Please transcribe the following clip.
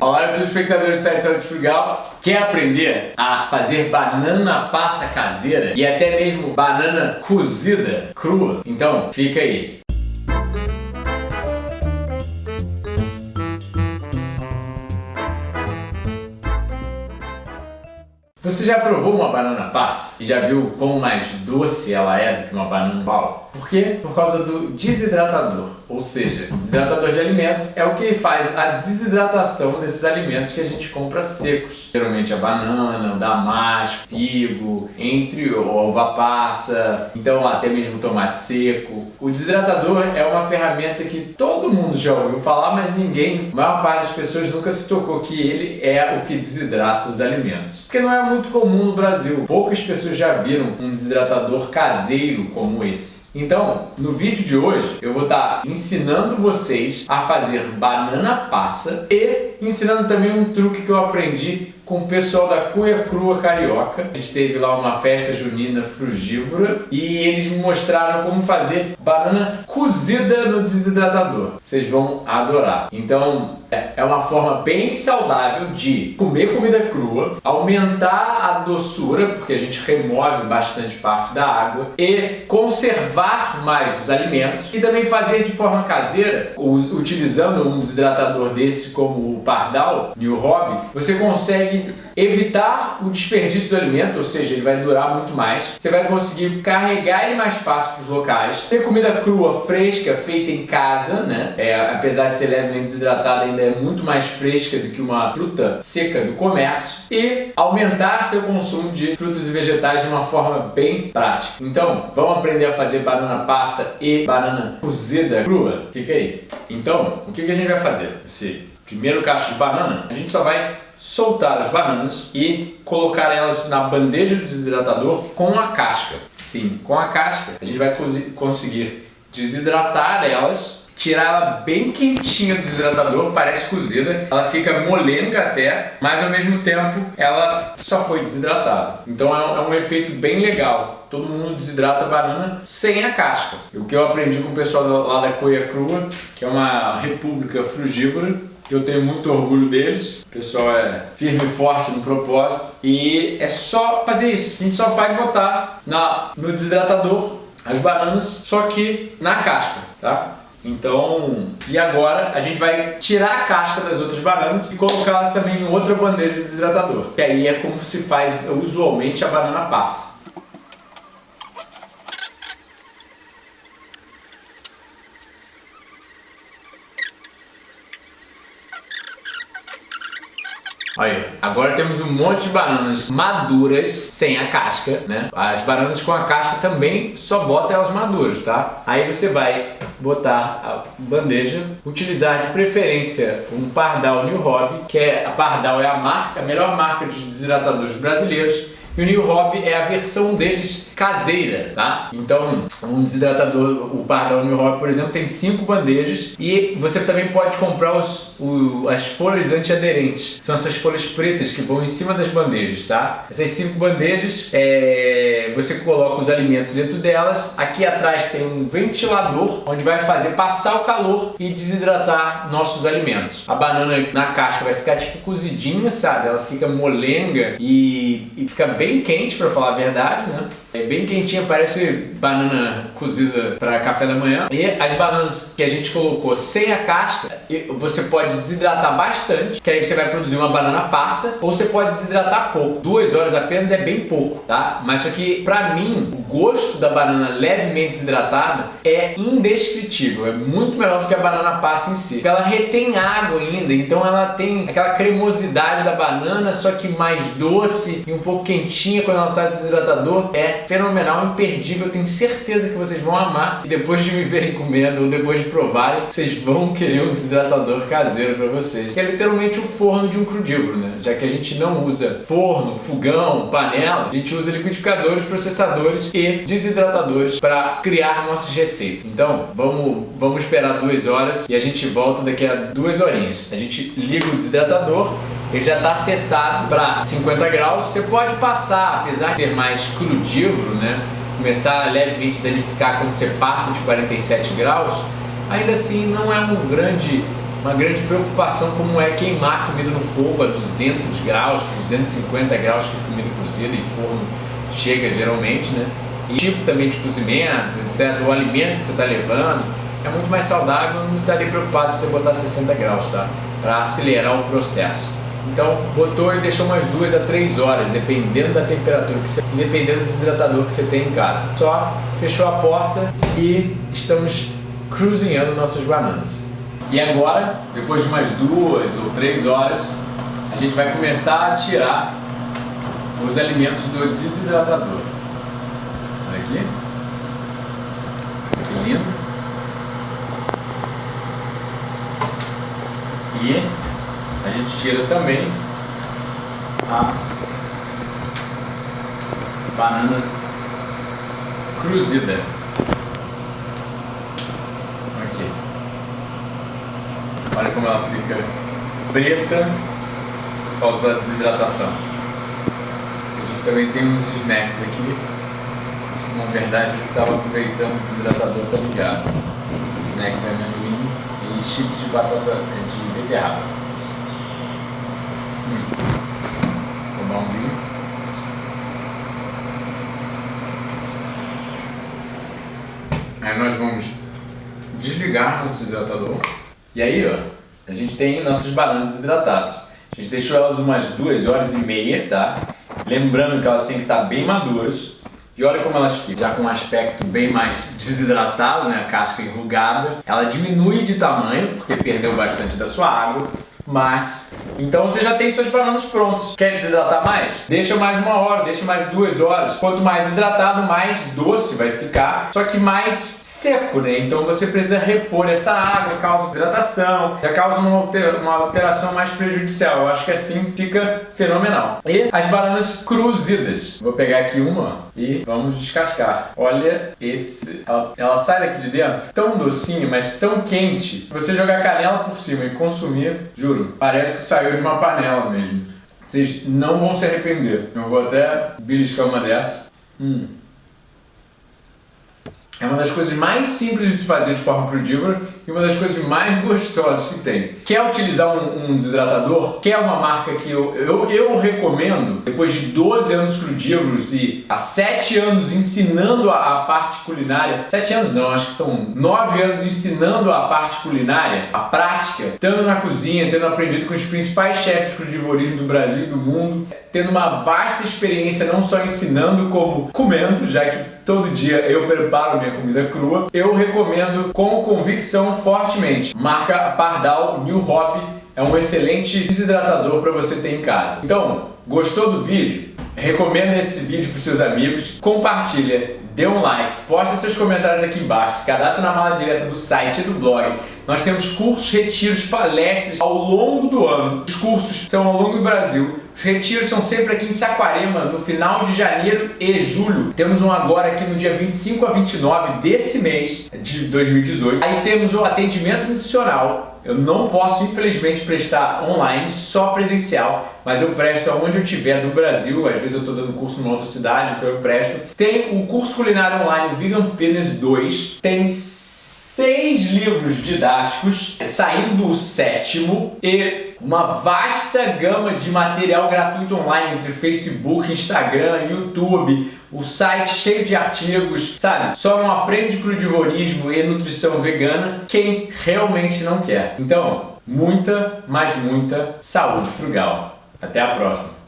Olá, telespectadores do site Saúde Frugal. Quer aprender a fazer banana passa caseira e até mesmo banana cozida crua? Então, fica aí. Você já provou uma banana passa e já viu quão mais doce ela é do que uma banana bala? Por quê? Por causa do desidratador, ou seja, o desidratador de alimentos é o que faz a desidratação desses alimentos que a gente compra secos. Geralmente a banana, damasco, figo, entre uva passa, então até mesmo tomate seco. O desidratador é uma ferramenta que todo mundo já ouviu falar, mas ninguém, a maior parte das pessoas nunca se tocou que ele é o que desidrata os alimentos. Porque não é muito comum no Brasil. Poucas pessoas já viram um desidratador caseiro como esse. Então, no vídeo de hoje, eu vou estar tá ensinando vocês a fazer banana passa e ensinando também um truque que eu aprendi com o pessoal da Cuia Crua Carioca. A gente teve lá uma festa junina frugívora e eles me mostraram como fazer banana cozida no desidratador. Vocês vão adorar. Então, é, é uma forma bem saudável de comer comida crua, aumentar a doçura, porque a gente remove bastante parte da água, e conservar mais os alimentos, e também fazer de forma caseira, utilizando um desidratador desse como o Pardal, New Hobby, você consegue consegue evitar o desperdício do alimento, ou seja, ele vai durar muito mais. Você vai conseguir carregar ele mais fácil para os locais. Ter comida crua, fresca, feita em casa, né? É, apesar de ser levemente desidratada, ainda é muito mais fresca do que uma fruta seca do comércio. E aumentar seu consumo de frutas e vegetais de uma forma bem prática. Então, vamos aprender a fazer banana passa e banana cozida crua? Fica aí. Então, o que, a gente vai fazer? Esse primeiro cacho de banana, a gente só vai soltar as bananas e colocar elas na bandeja do desidratador com a casca. Sim, com a casca a gente vai conseguir desidratar elas tirar ela bem quentinha do desidratador, parece cozida, ela fica molenga até, mas ao mesmo tempo ela só foi desidratada. Então é um, é efeito bem legal. Todo mundo desidrata a banana sem a casca. O que eu aprendi com o pessoal lá da Coia Crua, que é uma república frugívora, que eu tenho muito orgulho deles. O pessoal é firme e forte no propósito. E é só fazer isso. A gente só vai botar na, no desidratador as bananas, só que na casca, tá? Então, e agora a gente vai tirar a casca das outras bananas e colocá-las também em outra bandeja de desidratador. Que aí é como se faz usualmente a banana passa. Olha, agora temos um monte de bananas maduras sem a casca, né? As bananas com a casca também só bota elas maduras, tá? Aí você vai botar a bandeja, utilizar de preferência um Pardal New Hobby, que é a Pardal é a marca, a melhor marca de desidratadores brasileiros e o New Hobby é a versão deles caseira, tá? Então, um desidratador, o Pardal New Hobby, por exemplo, tem cinco bandejas e você também pode comprar os, o, as folhas antiaderentes. São essas folhas pretas que vão em cima das bandejas, tá? Essas cinco bandejas, é, você coloca os alimentos dentro delas. Aqui atrás tem um ventilador, onde vai fazer passar o calor e desidratar nossos alimentos. A banana na casca vai ficar tipo cozidinha, sabe? Ela fica molenga e, e fica bem bem quente, para falar a verdade, né? É bem quentinha, parece banana cozida para café da manhã. E as bananas que a gente colocou sem a casca, você pode desidratar bastante, que aí você vai produzir uma banana passa, ou você pode desidratar pouco. Duas horas apenas é bem pouco, tá? Mas só que, para mim, o gosto da banana levemente desidratada é indescritível. É muito melhor do que a banana passa em si. Ela retém água ainda, então ela tem aquela cremosidade da banana, só que mais doce e um pouco quentinha quentinha quando ela sai do desidratador é fenomenal, imperdível. Eu tenho certeza que vocês vão amar e depois de me verem comendo ou depois de provarem, vocês vão querer um desidratador caseiro para vocês. É literalmente o forno de um crudívoro, né? Já que a gente não usa forno, fogão, panela, a gente usa liquidificadores, processadores e desidratadores para criar nossas receitas. Então, vamos, vamos esperar duas horas e a gente volta daqui a duas horinhas. A gente liga o desidratador ele já está setado para 50 graus. Você pode passar, apesar de ser mais crudívoro, né? começar a levemente danificar quando você passa de 47 graus, ainda assim não é um grande, uma grande preocupação como é queimar comida no fogo a 200 graus, 250 graus que comida cozida e forno chega geralmente, né? E tipo também de cozimento, etc. O alimento que você está levando é muito mais saudável, não estaria preocupado se você botar 60 graus, tá? Para acelerar o processo. Então botou e deixou umas duas a três horas, dependendo da temperatura, que você, dependendo do desidratador que você tem em casa. Só fechou a porta e estamos cruzinhando nossas bananas. E agora, depois de umas duas ou três horas, a gente vai começar a tirar os alimentos do desidratador. Olha aqui. Que lindo. E tira também a banana cruzida. Aqui. Olha como ela fica preta por causa da desidratação. A gente também tem uns snacks aqui. Na verdade, estava aproveitando o desidratador, tá ligado. Snack de amendoim e chips de batata de beterraba. Pulmãozinho. Aí nós vamos desligar o desidratador. E aí, ó, a gente tem nossas bananas desidratadas. A gente deixou elas umas duas horas e meia, tá? Lembrando que elas têm que estar bem maduras. E olha como elas ficam, já com um aspecto bem mais desidratado, né? A casca enrugada. Ela diminui de tamanho, porque perdeu bastante da sua água. Mas, então você já tem suas bananas prontas. Quer desidratar mais? Deixa mais uma hora, deixa mais duas horas. Quanto mais hidratado, mais doce vai ficar, só que mais seco, né? Então você precisa repor essa água, causa hidratação, já causa uma, alteração mais prejudicial. Eu acho que assim fica fenomenal. E as bananas cruzidas. Vou pegar aqui uma e vamos descascar. Olha esse, ela, ela sai daqui de dentro tão docinho, mas tão quente. Se você jogar canela por cima e consumir, juro, juro. Parece que saiu de uma panela mesmo. Vocês não vão se arrepender. Eu vou até beliscar uma dessas. Hum. É uma das coisas mais simples de se fazer de forma crudívora e uma das coisas mais gostosas que tem. Quer utilizar um, um desidratador? Quer uma marca que eu, eu, eu, recomendo, depois de 12 anos crudívoros e há 7 anos ensinando a, a, parte culinária, 7 anos não, acho que são 9 anos ensinando a parte culinária, a prática, estando na cozinha, tendo aprendido com os principais chefes de crudivorismo do Brasil e do mundo, tendo uma vasta experiência não só ensinando como comendo, já que todo dia eu preparo minha comida crua, eu recomendo com convicção fortemente. Marca Pardal New Hop é um excelente desidratador para você ter em casa. Então, gostou do vídeo? Recomenda esse vídeo para seus amigos, compartilha, dê um like, posta seus comentários aqui embaixo, se cadastra na mala direta do site e do blog. Nós temos cursos, retiros, palestras ao longo do ano. Os cursos são ao longo do Brasil. Os retiros são sempre aqui em Saquarema, no final de janeiro e julho. Temos um agora aqui no dia 25 a 29 desse mês de 2018. Aí temos o atendimento nutricional, eu não posso, infelizmente, prestar online, só presencial, mas eu presto aonde eu estiver do Brasil. Às vezes eu estou dando curso numa outra cidade, então eu presto. Tem o curso culinário online Vegan Fitness 2. Tem seis livros didáticos, saindo o sétimo, e uma vasta gama de material gratuito online entre Facebook, Instagram, YouTube, o site cheio de artigos, sabe? Só não aprende crudivorismo e nutrição vegana quem realmente não quer. Então, muita, mas muita saúde frugal. Até a próxima!